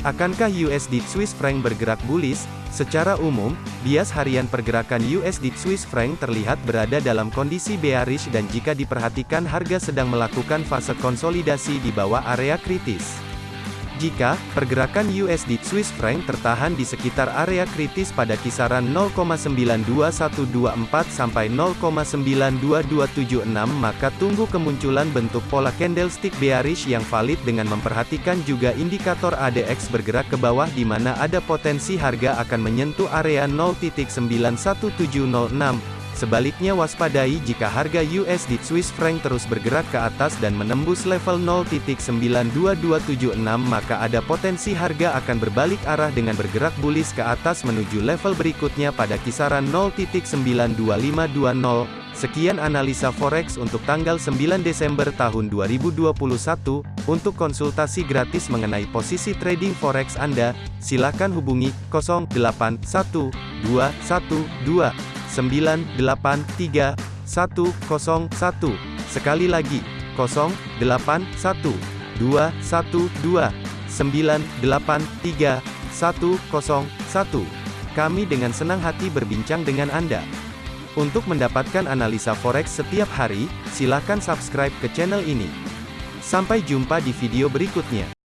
Akankah USD Swiss franc bergerak bullish? Secara umum, bias harian pergerakan USD Swiss franc terlihat berada dalam kondisi bearish dan jika diperhatikan harga sedang melakukan fase konsolidasi di bawah area kritis. Jika pergerakan USD Swiss franc tertahan di sekitar area kritis pada kisaran 0,92124 sampai 0,92276 maka tunggu kemunculan bentuk pola candlestick bearish yang valid dengan memperhatikan juga indikator ADX bergerak ke bawah di mana ada potensi harga akan menyentuh area 0.91706 Sebaliknya waspadai jika harga USD Swiss franc terus bergerak ke atas dan menembus level 0.92276 maka ada potensi harga akan berbalik arah dengan bergerak bullish ke atas menuju level berikutnya pada kisaran 0.92520. Sekian analisa forex untuk tanggal 9 Desember tahun 2021. Untuk konsultasi gratis mengenai posisi trading forex Anda, silakan hubungi 081212 983 101. Sekali lagi, 081 212 983 101. Kami dengan senang hati berbincang dengan Anda. Untuk mendapatkan analisa forex setiap hari, silakan subscribe ke channel ini. Sampai jumpa di video berikutnya.